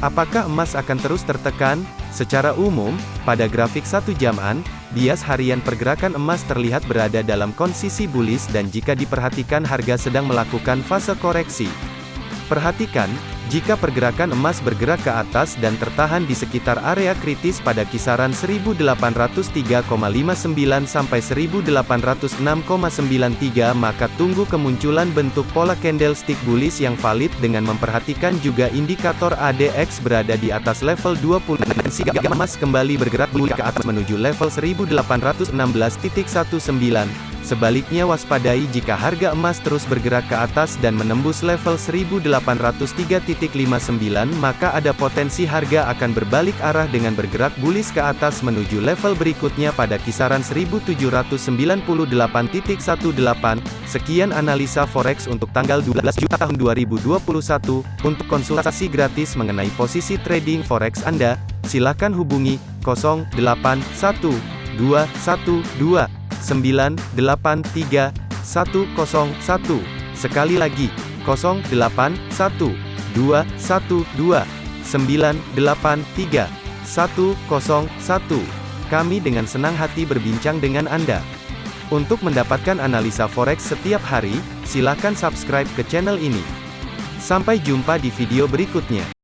Apakah emas akan terus tertekan? Secara umum, pada grafik satu jaman, bias harian pergerakan emas terlihat berada dalam kondisi bullish dan jika diperhatikan harga sedang melakukan fase koreksi. Perhatikan, jika pergerakan emas bergerak ke atas dan tertahan di sekitar area kritis pada kisaran 1803,59 sampai 1806,93 maka tunggu kemunculan bentuk pola candlestick bullish yang valid dengan memperhatikan juga indikator ADX berada di atas level 20 dan emas kembali bergerak bullish ke atas menuju level 1816.19 Sebaliknya waspadai jika harga emas terus bergerak ke atas dan menembus level 1803.59 maka ada potensi harga akan berbalik arah dengan bergerak bullish ke atas menuju level berikutnya pada kisaran 1798.18. Sekian analisa forex untuk tanggal 12 Juli tahun 2021. Untuk konsultasi gratis mengenai posisi trading forex Anda, silakan hubungi 081212 983 101. Sekali lagi, 081 212 983 101. Kami dengan senang hati berbincang dengan Anda. Untuk mendapatkan analisa forex setiap hari, silakan subscribe ke channel ini. Sampai jumpa di video berikutnya.